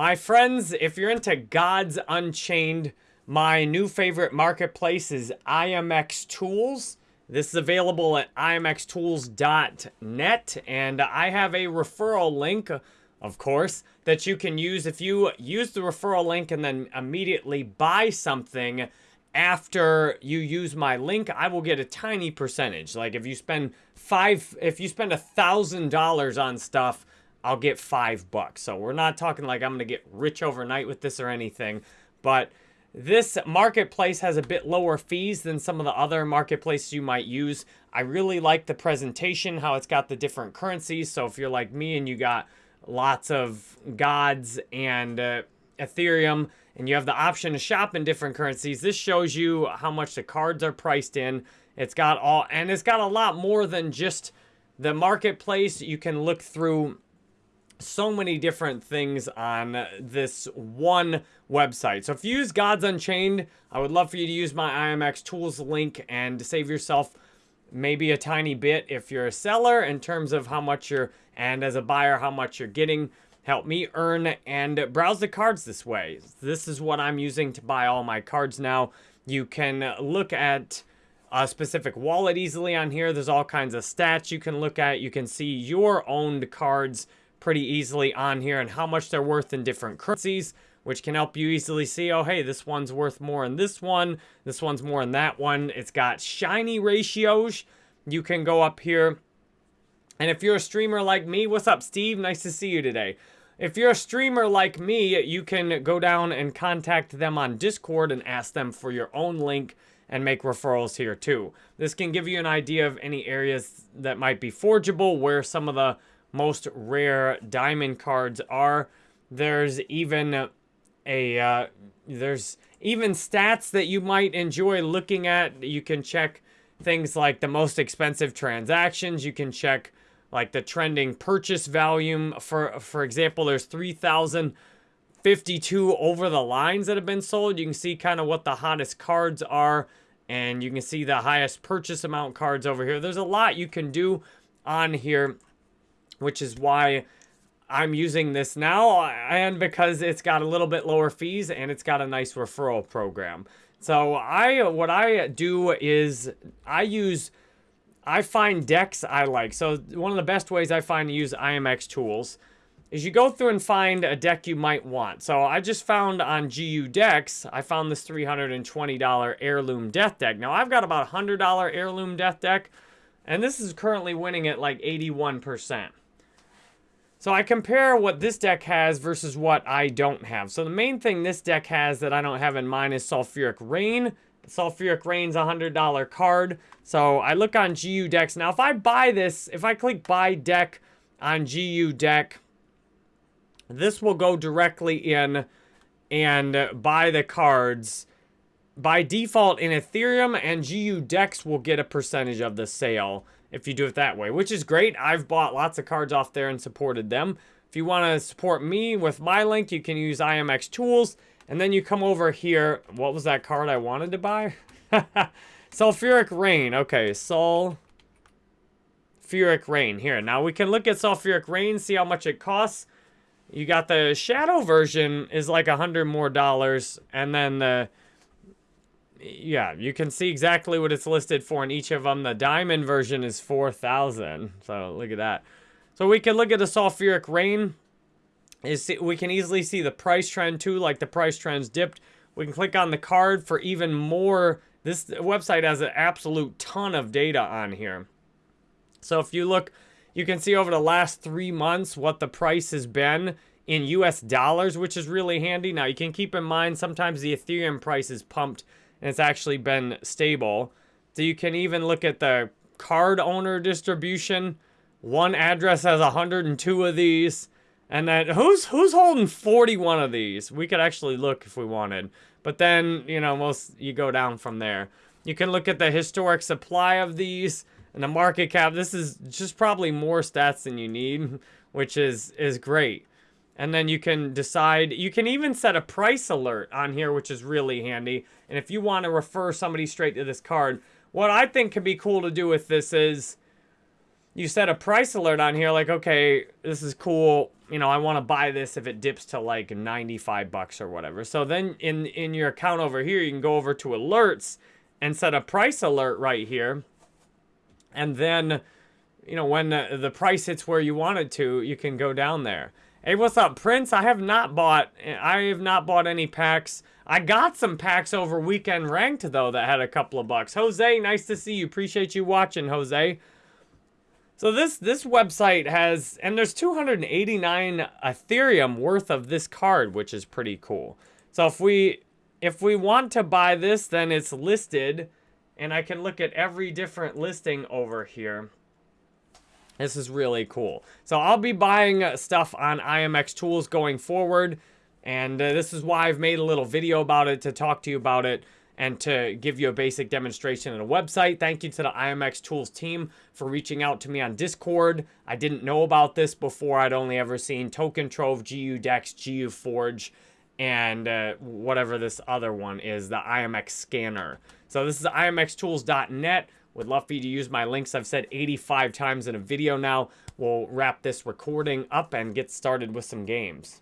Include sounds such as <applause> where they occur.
My friends, if you're into Gods Unchained, my new favorite marketplace is IMX Tools. This is available at imxtools.net, and I have a referral link, of course, that you can use if you use the referral link and then immediately buy something after you use my link, I will get a tiny percentage. Like if you spend five, if you spend a thousand dollars on stuff, I'll get five bucks. So we're not talking like I'm gonna get rich overnight with this or anything, but this marketplace has a bit lower fees than some of the other marketplaces you might use. I really like the presentation, how it's got the different currencies. So if you're like me and you got lots of gods and uh, Ethereum, and you have the option to shop in different currencies. This shows you how much the cards are priced in. It's got all, and it's got a lot more than just the marketplace. You can look through so many different things on this one website. So if you use Gods Unchained, I would love for you to use my IMX Tools link and save yourself maybe a tiny bit if you're a seller in terms of how much you're, and as a buyer, how much you're getting help me earn and browse the cards this way. This is what I'm using to buy all my cards now. You can look at a specific wallet easily on here. There's all kinds of stats you can look at. You can see your owned cards pretty easily on here and how much they're worth in different currencies, which can help you easily see, oh, hey, this one's worth more in this one. This one's more in that one. It's got shiny ratios. You can go up here and if you're a streamer like me, what's up, Steve? Nice to see you today. If you're a streamer like me, you can go down and contact them on Discord and ask them for your own link and make referrals here too. This can give you an idea of any areas that might be forgeable, where some of the most rare diamond cards are. There's even a, uh, there's even stats that you might enjoy looking at. You can check things like the most expensive transactions. You can check like the trending purchase volume. For, for example, there's 3,052 over the lines that have been sold. You can see kind of what the hottest cards are. And you can see the highest purchase amount cards over here. There's a lot you can do on here, which is why I'm using this now. And because it's got a little bit lower fees and it's got a nice referral program. So I, what I do is I use I find decks I like. So one of the best ways I find to use IMX tools is you go through and find a deck you might want. So I just found on GU Decks, I found this $320 Heirloom Death deck. Now I've got about a $100 Heirloom Death deck, and this is currently winning at like 81%. So I compare what this deck has versus what I don't have. So the main thing this deck has that I don't have in mine is Sulfuric Rain, Sulfuric Rain's a $100 card. So I look on GU decks. Now, if I buy this, if I click buy deck on GU deck, this will go directly in and buy the cards. By default, in Ethereum and GU decks will get a percentage of the sale if you do it that way, which is great. I've bought lots of cards off there and supported them. If you want to support me with my link, you can use IMX Tools. And then you come over here. What was that card I wanted to buy? <laughs> Sulfuric Rain. Okay, Sulfuric Rain. Here, now we can look at Sulfuric Rain, see how much it costs. You got the Shadow version is like a hundred more dollars. And then the... Yeah, you can see exactly what it's listed for in each of them. The Diamond version is 4000 So look at that. So we can look at the Sulfuric Rain is we can easily see the price trend too, like the price trends dipped. We can click on the card for even more. This website has an absolute ton of data on here. So if you look, you can see over the last three months what the price has been in US dollars, which is really handy. Now you can keep in mind sometimes the Ethereum price is pumped and it's actually been stable. So you can even look at the card owner distribution. One address has 102 of these. And then who's who's holding 41 of these? We could actually look if we wanted. But then, you know, most you go down from there. You can look at the historic supply of these and the market cap. This is just probably more stats than you need, <laughs> which is is great. And then you can decide, you can even set a price alert on here, which is really handy. And if you want to refer somebody straight to this card, what I think could be cool to do with this is you set a price alert on here like, okay, this is cool. You know, I want to buy this if it dips to like 95 bucks or whatever. So then in, in your account over here, you can go over to alerts and set a price alert right here. And then, you know, when the, the price hits where you want it to, you can go down there. Hey, what's up, Prince? I have not bought, I have not bought any packs. I got some packs over weekend ranked, though, that had a couple of bucks. Jose, nice to see you. Appreciate you watching, Jose. So this this website has, and there's 289 Ethereum worth of this card, which is pretty cool. So if we if we want to buy this, then it's listed, and I can look at every different listing over here. This is really cool. So I'll be buying stuff on IMX Tools going forward, and uh, this is why I've made a little video about it to talk to you about it and to give you a basic demonstration and a website. Thank you to the IMX Tools team for reaching out to me on Discord. I didn't know about this before. I'd only ever seen Token Trove, GU Decks, GU Forge, and uh, whatever this other one is, the IMX Scanner. So this is imxtools.net. Would love for you to use my links I've said 85 times in a video now. We'll wrap this recording up and get started with some games.